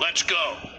Let's go.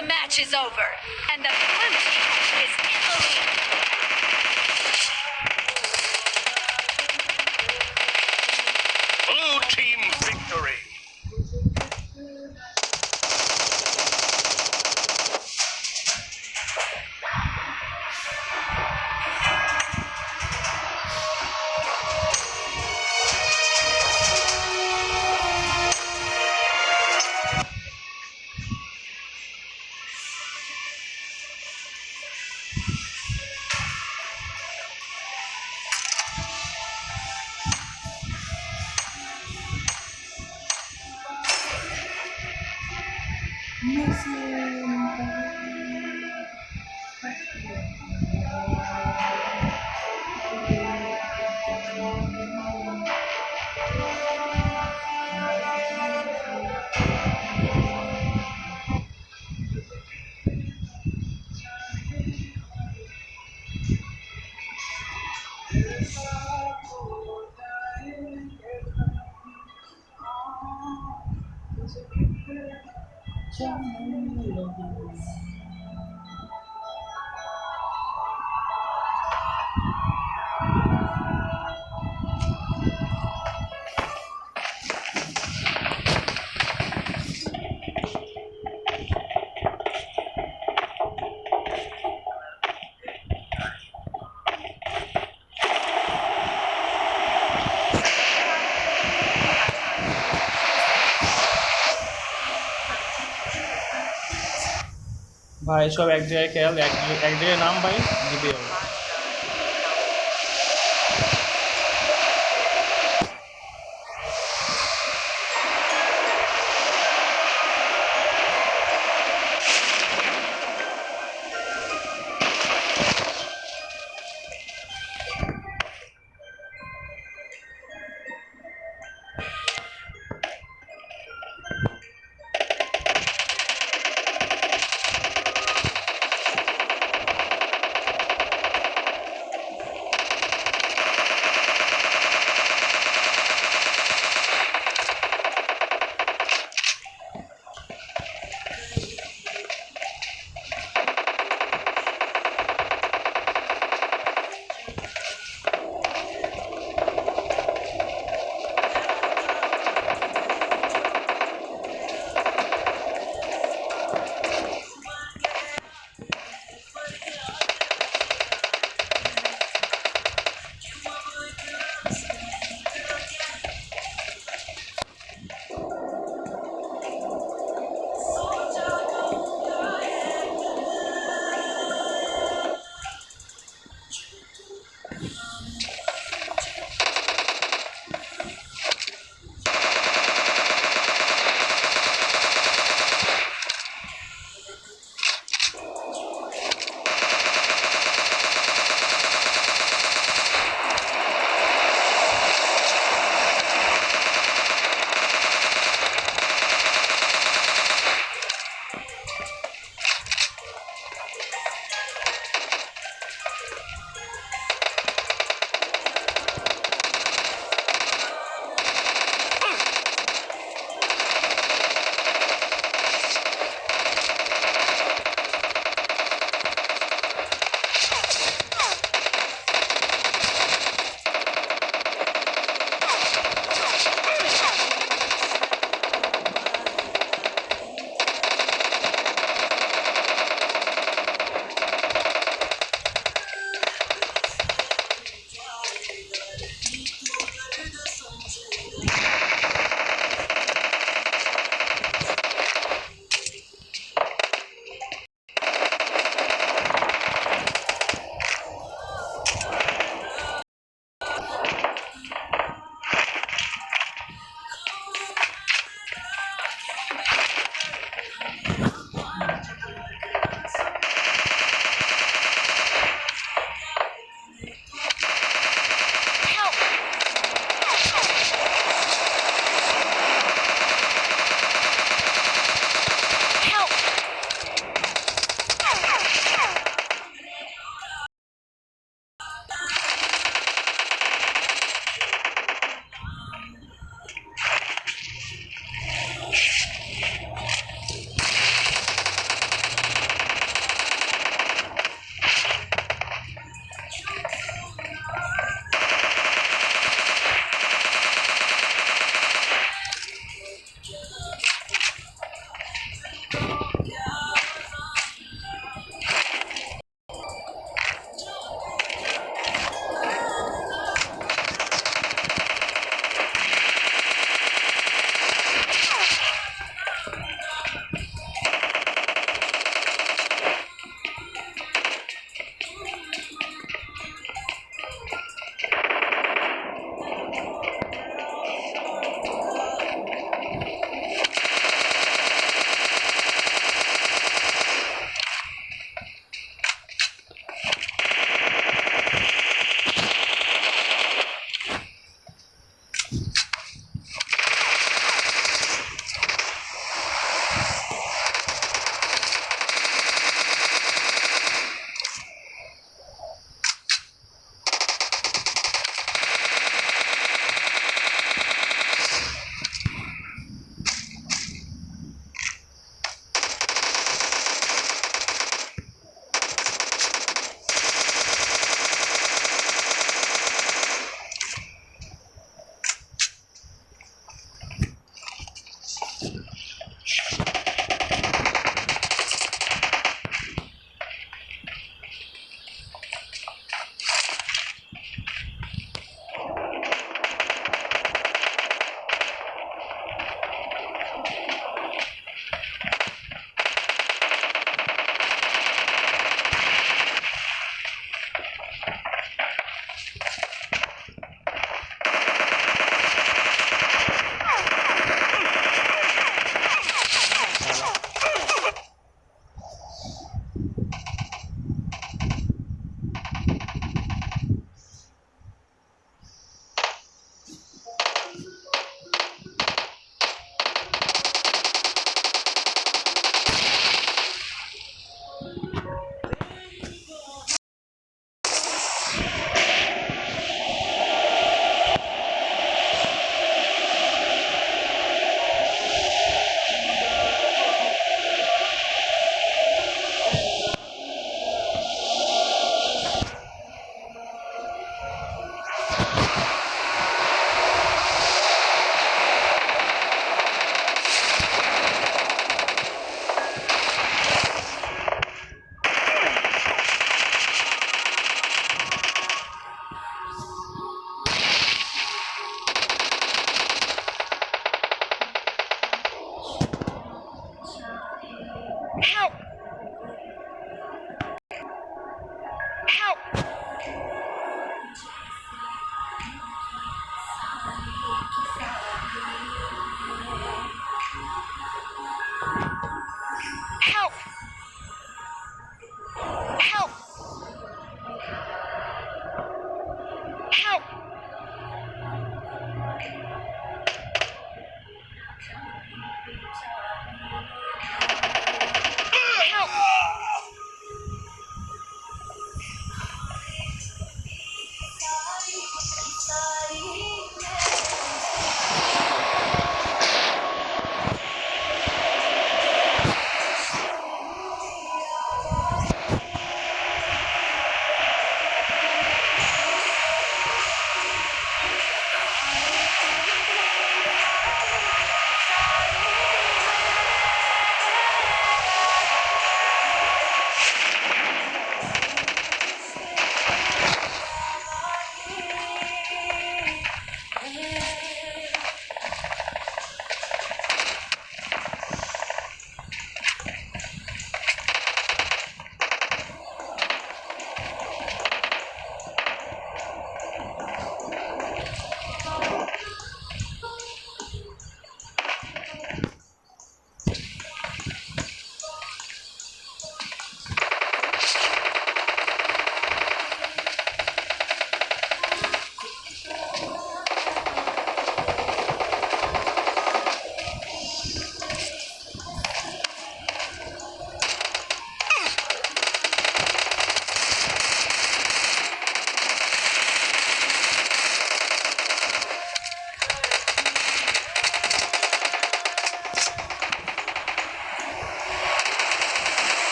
the match is over, and the blue team is in the lead. हाँ इसको आप एक जगह क्या एक जगह नाम भाई जी